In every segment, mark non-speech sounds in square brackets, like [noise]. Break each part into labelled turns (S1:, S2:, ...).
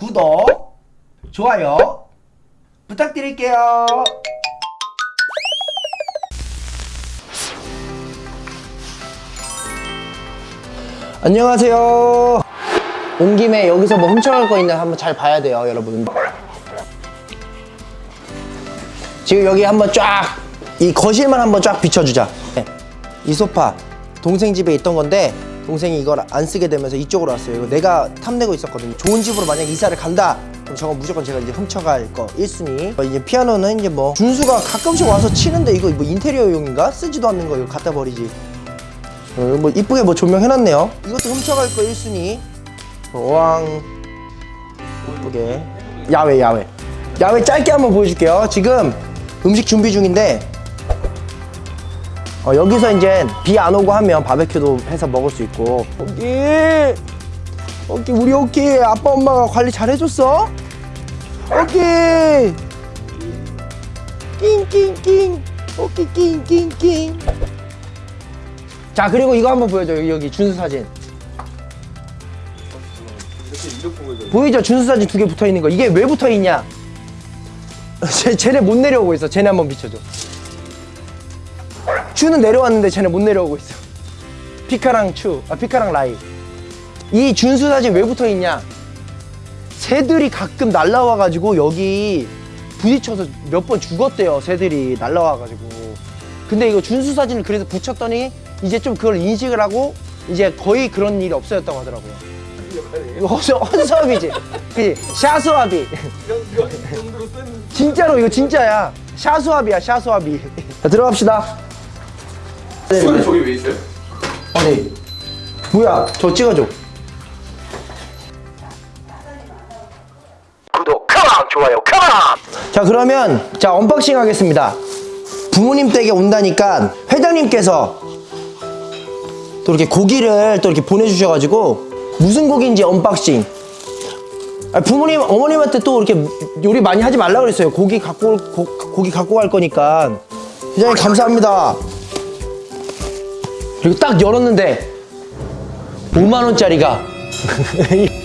S1: 구독, 좋아요 부탁드릴게요. 안녕하세요. 온 김에 여기서 뭐 훔쳐갈 거 있나 한번 잘 봐야 돼요, 여러분. 지금 여기 한번 쫙, 이 거실만 한번 쫙 비춰주자. 네. 이 소파, 동생 집에 있던 건데, 동생이 이걸 안 쓰게 되면서 이쪽으로 왔어요. 이거 내가 탐내고 있었거든요. 좋은 집으로 만약 이사를 간다. 그럼 저건 무조건 제가 이제 훔쳐갈 거 1순위. 어, 이제 피아노는 이제 뭐 준수가 가끔씩 와서 치는데 이거 뭐 인테리어용인가? 쓰지도 않는 거 이거 갖다 버리지. 어, 뭐 이쁘게 뭐 조명해놨네요. 이것도 훔쳐갈 거 1순위. 왕 이쁘게 야외 야외 야외 짧게 한번 보여줄게요. 지금 음식 준비 중인데 어, 여기서 이제 비 안 오고 하면 바베큐도 해서 먹을 수 있고. 오키! 오키 우리 오키 아빠 엄마가 관리 잘 해줬어? 오키! 낑낑낑. 오키 낑낑낑. 자 그리고 이거 한번 보여줘. 여기, 여기 준수 사진. 보이죠? 준수 사진 두 개 붙어 있는 거. 이게 왜 붙어 있냐? [laughs] 쟤, 쟤네 못 내려오고 있어. 쟤네 한번 비춰줘 추는 내려왔는데 쟤네 못 내려오고 있어. 피카랑 추, 아 피카랑 라이. 이 준수 사진 왜 붙어 있냐? 새들이 가끔 날라와가지고 여기 부딪혀서 몇 번 죽었대요 새들이 날라와가지고. 근데 이거 준수 사진을 그래서 붙였더니 이제 좀 그걸 인식을 하고 이제 거의 그런 일이 없어졌다고 하더라고요. 허수, 허수아비지? 그지? 샤수아비. 진짜로 이거 진짜야. 샤수아비야 샤수아비. 자 들어갑시다
S2: 손에 저기 왜 있어요?
S1: 아니 뭐야? 저 찍어줘. 구독 come on 좋아요 come on 자 그러면 자 unboxing 하겠습니다. 부모님 댁에 온다니까 회장님께서 또 이렇게 고기를 또 이렇게 보내주셔가지고 무슨 고기인지 unboxing. 아, 부모님 어머님한테 또 이렇게 요리 많이 하지 말라 그랬어요. 고기 갖고 올- 고, 고기 갖고 갈 거니까. 회장님 감사합니다 그리고 딱 열었는데 5만 원짜리가 [laughs]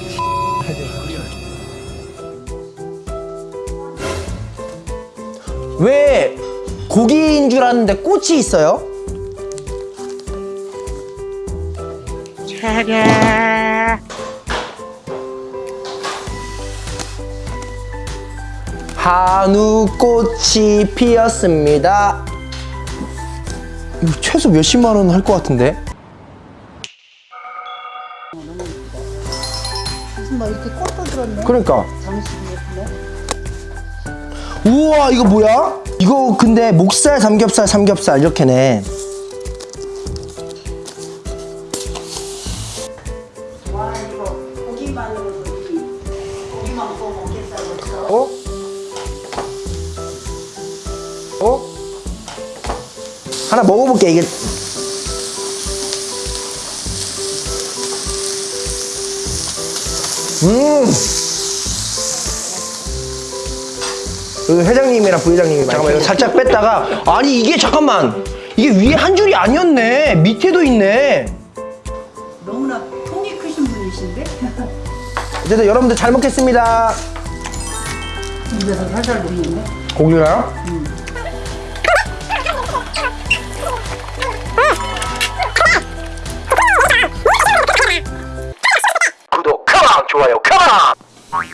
S1: 왜 고기인 줄 알았는데 꽃이 있어요? 한우꽃이 피었습니다. 이거 최소 몇십만 원 할 것 같은데?
S3: 무슨 뭐 이렇게 꽃도 들었네.
S1: 그러니까. 우와 이거 뭐야? 이거 근데 목살 삼겹살 삼겹살 이렇게네.
S3: 와 이거 고기만으로도 이 고기만 구워. 어?
S1: 어? 하나 먹어볼게 이게. 음. 여기 회장님이랑 부회장님이 잠깐만 이거 살짝 뺐다가 아니 이게 잠깐만 이게 위에 한 줄이 아니었네 밑에도 있네
S3: 너무나 통이 크신 분이신데?
S1: 어쨌든 여러분들 잘 먹겠습니다
S3: 입에서 살살 녹는데?
S1: 고기가요? 구 좋아요. 컴온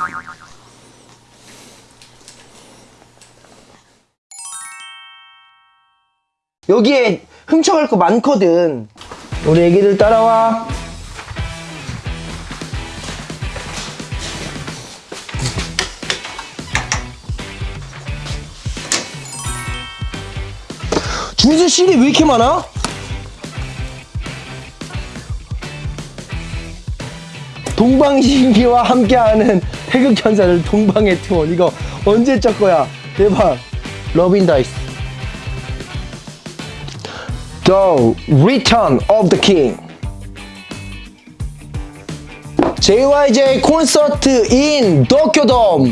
S1: 여기에 훔쳐갈 거 많거든. 우리 애기들 따라와. 준수 실이 왜 이렇게 많아? 동방신기와 함께하는 태극전사를 동방의 투혼. 이거 언제 적 거야? 대박. Love in the Ice. The Return of the King. JYJ 콘서트 in 도쿄돔.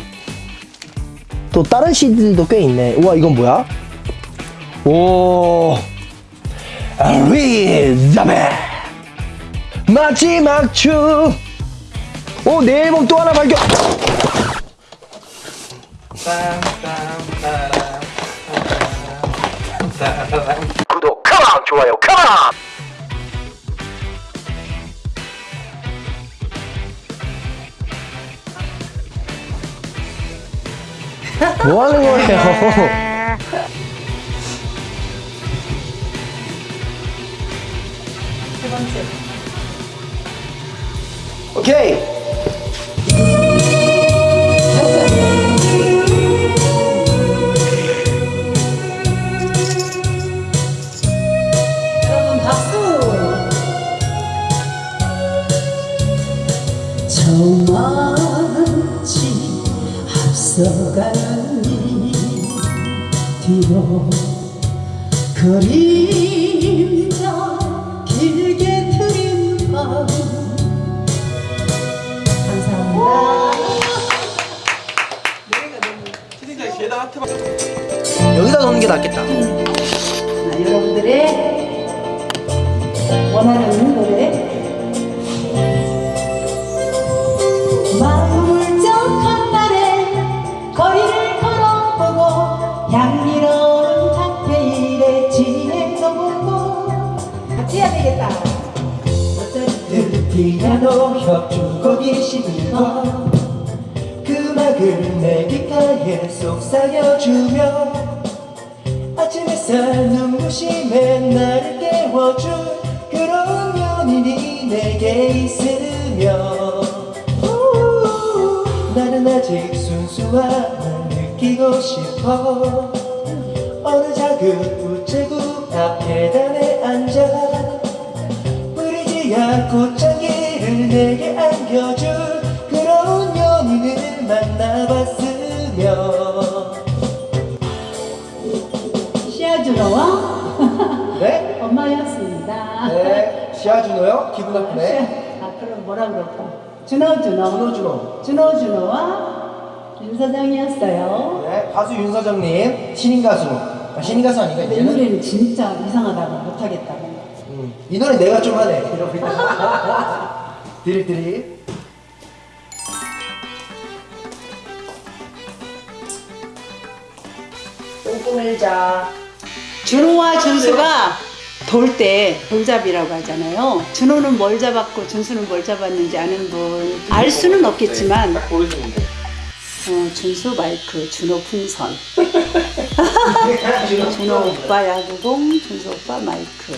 S1: 또 다른 CD들도 꽤 있네. 우와 이건 뭐야? 오. 리자베 마지막 춤 오, 내 앨범 또 하나 발견! 구독, 컴온! 좋아요, 컴온! 뭐 하는 거예요?
S3: 세 번째.
S1: 오케이.
S3: 뒤로 그림자 길게 트인 밤 감사합니다.
S1: 여기다 넣는 게 낫겠다.
S3: 자, 여러분들의 원하는 해야 되겠다.
S1: 피아노 협주곡이 시들고 그 음악을 내 귓가에 속삭여주며 아침 햇살 눈부심에 나를 깨워줄 그런 연인이 내게 있으며. 우, 나는 아직 순수함을 느끼고 싶어. 어느 작은 우체국 앞 계단에 앉아 브리지아 꽃향기를 내게 안겨줄 그런 연인을 만나봤으며.
S3: 시아준호와
S1: 네? [laughs]
S3: 엄마였습니다.
S1: 네. 시아준호요? 기분 나쁘네.
S3: 아 그럼 뭐라 그럴까? 준호 준호.
S1: 준호 준호.
S3: 준호 준호와 윤 사장이었어요.
S1: 네 가수 윤서정님 신인 가수. 아, 신인 가수 아닌가
S3: 근데 이
S1: 이제는?
S3: 노래는 진짜 이상하다고 못하겠다고
S1: 음, 이 노래 내가 좀 하네. 이러고 드립 똥똥 일자.
S3: 준호와 준수가 돌 때 돌잡이라고 하잖아요. 준호는 뭘 잡았고 준수는 뭘 잡았는지 아는 분 알 수는 없겠지만
S2: 돼
S3: 어, 준수 마이크, 준호 풍선, [laughs] 준호 오빠 야구공, 준수 오빠 마이크.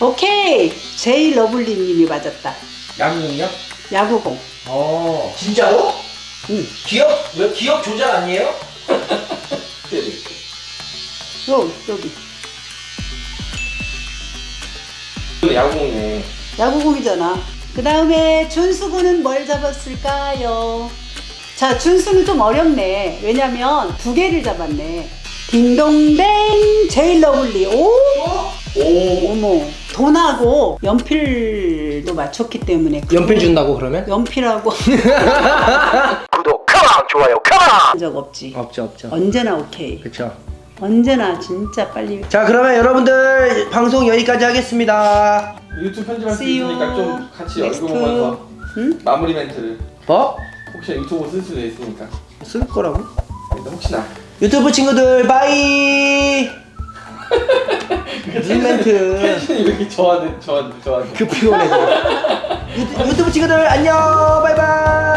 S3: 오케이 제이 러블리 님이 맞았다.
S1: 양궁이요?
S3: 야구공.
S1: 어 진짜로?
S3: 응.
S1: 기억 왜 기억 조작 아니에요?
S3: 요 여기
S2: 이거 야구공이네
S3: 야구공이잖아. 그 다음에 준수군은 뭘 잡았을까요? 자, 준수는 좀 어렵네. 왜냐면 두 개를 잡았네. 딩동댕 제이 러블리. 오!
S2: 오
S3: 어머. 돈하고 연필도 맞췄기 때문에.
S1: 연필 준다고 그러면?
S3: 연필하고 [laughs]
S1: 구독 come on 좋아요 come on
S3: 한적 없지.
S1: 없죠 없죠
S3: 언제나 오케이.
S1: 그쵸
S3: 언제나 진짜 빨리.
S1: 자 그러면 여러분들 방송 여기까지 하겠습니다
S2: 유튜브 편집할 수 있으니까 좀 같이. 얼굴 보면서
S3: 응?
S2: 마무리 멘트를
S1: 어?
S2: 혹시 유튜브 쓸 수도 있으니까
S1: 쓸 거라고?
S2: 일단 혹시나
S1: 유튜브 친구들 바이! [laughs] 무슨 멘트?
S2: 텐션이 왜 이렇게 저한테 저한테 저한테
S1: 그 피곤해 유튜, 유튜브 친구들 안녕! 바이바이